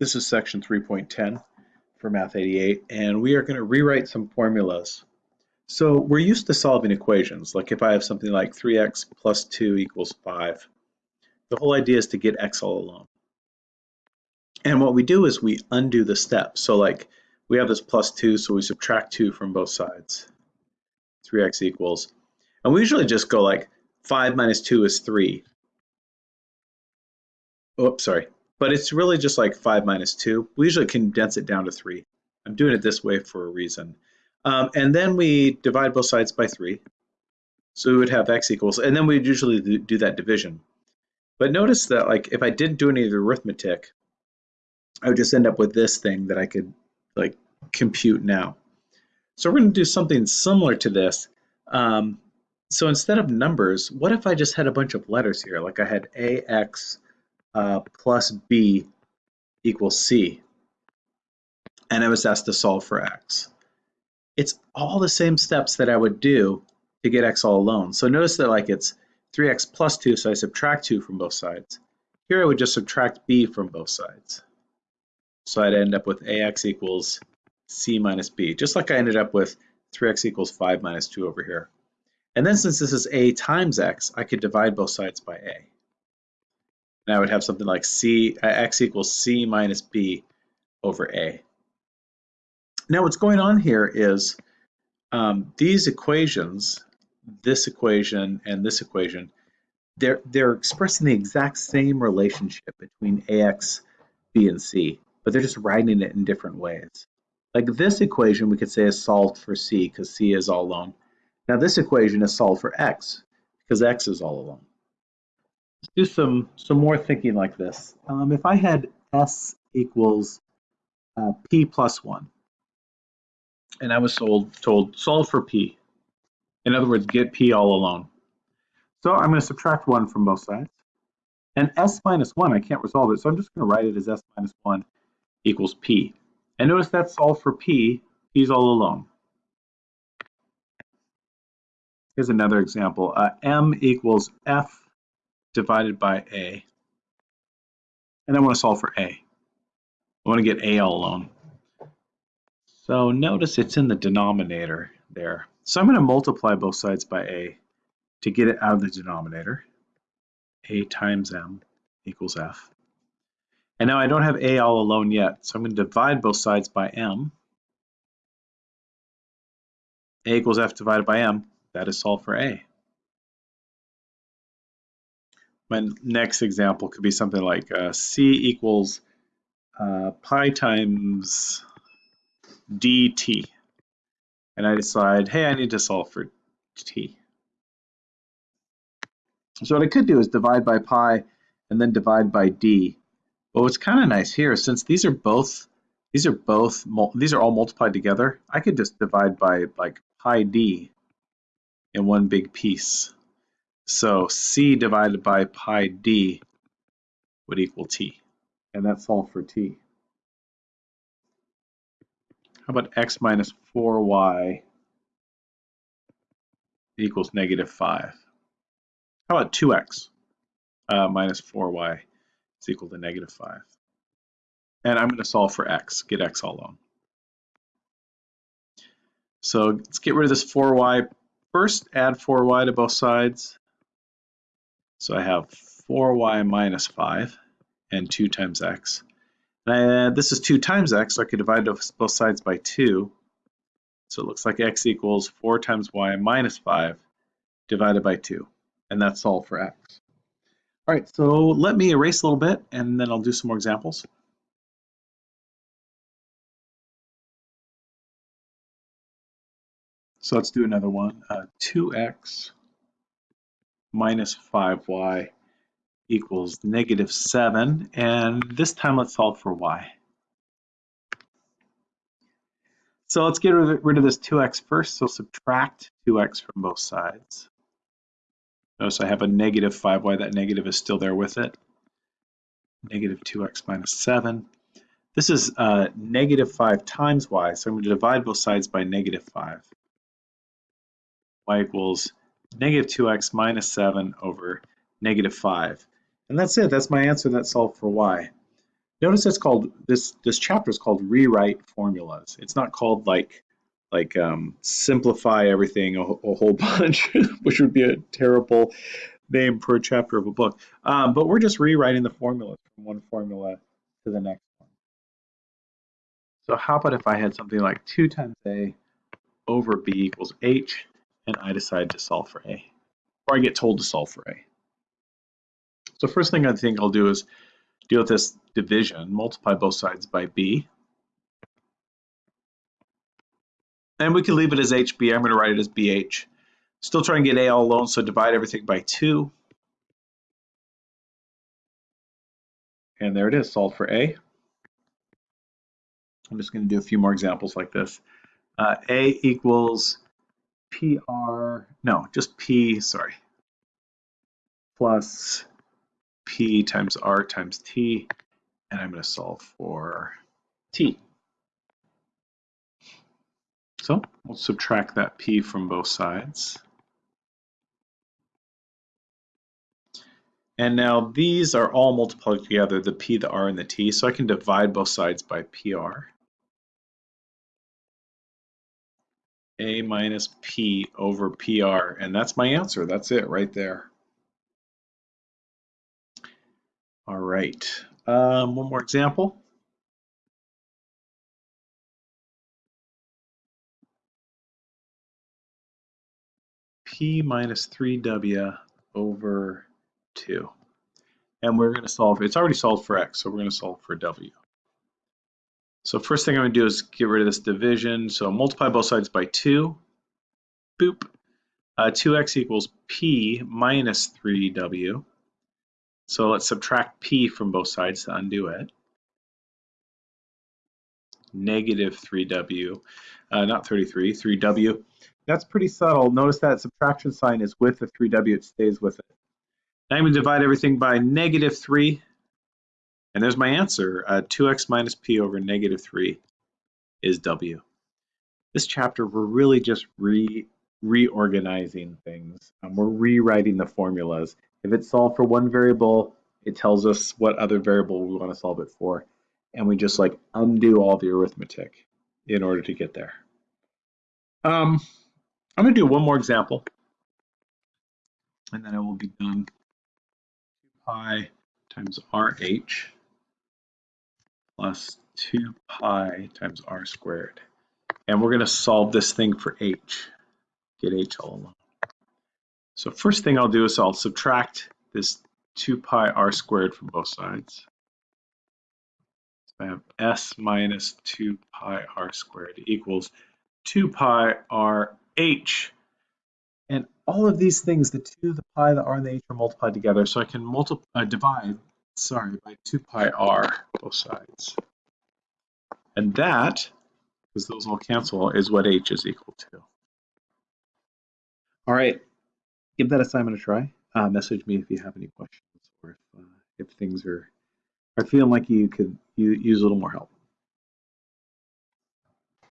This is section 3.10 for Math 88, and we are going to rewrite some formulas. So we're used to solving equations, like if I have something like 3x plus 2 equals 5. The whole idea is to get x all alone. And what we do is we undo the steps. So like we have this plus 2, so we subtract 2 from both sides. 3x equals, and we usually just go like 5 minus 2 is 3. Oops, sorry but it's really just like 5 minus 2. We usually condense it down to 3. I'm doing it this way for a reason. Um, and then we divide both sides by 3. So we would have x equals, and then we'd usually do that division. But notice that like if I didn't do any of the arithmetic, I would just end up with this thing that I could like compute now. So we're going to do something similar to this. Um, so instead of numbers, what if I just had a bunch of letters here? Like I had ax uh, plus b equals c. And I was asked to solve for x. It's all the same steps that I would do to get x all alone. So notice that like it's 3x plus 2, so I subtract 2 from both sides. Here I would just subtract b from both sides. So I'd end up with ax equals c minus b, just like I ended up with 3x equals 5 minus 2 over here. And then since this is a times x, I could divide both sides by a. And I would have something like c uh, equals c minus b over a. Now what's going on here is um, these equations, this equation and this equation, they're, they're expressing the exact same relationship between ax, b, and c, but they're just writing it in different ways. Like this equation we could say is solved for c because c is all alone. Now this equation is solved for x because x is all alone. Let's do some, some more thinking like this. Um, if I had S equals uh, P plus 1, and I was told, told solve for P. In other words, get P all alone. So I'm going to subtract 1 from both sides. And S minus 1, I can't resolve it, so I'm just going to write it as S minus 1 equals P. And notice that's solved for P, P's all alone. Here's another example. Uh, M equals F divided by A. And I want to solve for A. I want to get A all alone. So notice it's in the denominator there. So I'm going to multiply both sides by A to get it out of the denominator. A times M equals F. And now I don't have A all alone yet, so I'm going to divide both sides by M. A equals F divided by M, that is solved for A. My next example could be something like uh, C equals uh, pi times dt. And I decide, hey, I need to solve for t. So what I could do is divide by pi and then divide by d. But what's kind of nice here, since these are both, these are both, these are all multiplied together, I could just divide by like pi d in one big piece. So c divided by pi d would equal t. And that's all for t. How about x minus 4y equals negative 5? How about 2x uh, minus 4y is equal to negative 5? And I'm going to solve for x, get x all alone. So let's get rid of this 4y. First, add 4y to both sides. So I have 4y minus 5 and 2 times x. And this is 2 times x, so I could divide both sides by 2. So it looks like x equals 4 times y minus 5 divided by 2. And that's all for x. All right, so let me erase a little bit, and then I'll do some more examples. So let's do another one. Uh, 2x minus 5y equals negative 7. And this time let's solve for y. So let's get rid of this 2x first. So subtract 2x from both sides. Notice I have a negative 5y. That negative is still there with it. Negative 2x minus 7. This is uh, negative 5 times y, so I'm going to divide both sides by negative 5. y equals negative 2x minus 7 over negative 5. And that's it. That's my answer. That's solved for y. Notice it's called this this chapter is called rewrite formulas. It's not called like like um, simplify everything a, a whole bunch, which would be a terrible name for a chapter of a book. Um, but we're just rewriting the formulas from one formula to the next one. So how about if I had something like 2 times a over b equals h, and I decide to solve for a, or I get told to solve for a. So first thing I think I'll do is deal with this division, multiply both sides by b. And we can leave it as HB. I'm going to write it as BH. Still trying to get A all alone, so divide everything by 2. And there it is, solved for A. I'm just going to do a few more examples like this. Uh, A equals PR, no, just P, sorry, plus P times R times T, and I'm going to solve for T. So we'll subtract that P from both sides. And now these are all multiplied together, the P, the R, and the T, so I can divide both sides by PR. A minus P over PR, and that's my answer. That's it right there. All right, um, one more example. P minus 3W over 2. And we're going to solve, it's already solved for x, so we're going to solve for w. So first thing I'm going to do is get rid of this division. So multiply both sides by 2. Boop. Uh, 2x equals p minus 3w. So let's subtract p from both sides to undo it. Negative 3w, uh, not 33, 3w. That's pretty subtle. Notice that subtraction sign is with the 3w, it stays with it. Now I'm going to divide everything by negative 3. And there's my answer. Uh, 2x minus p over negative 3 is w. This chapter, we're really just re reorganizing things. Um, we're rewriting the formulas. If it's solved for one variable, it tells us what other variable we want to solve it for. And we just like undo all the arithmetic in order to get there. Um, I'm going to do one more example. And then I will be done pi times RH plus 2 pi times r squared. And we're going to solve this thing for h, get h all alone. So first thing I'll do is I'll subtract this 2 pi r squared from both sides. So I have s minus 2 pi r squared equals 2 pi r h and all of these things, the 2, the pi, the r, and the h are multiplied together. So I can multiply, uh, divide, sorry, by 2 pi r, both sides. And that, because those all cancel, is what h is equal to. All right, give that assignment a try. Uh, message me if you have any questions or if, uh, if things are, are feeling like you could use a little more help.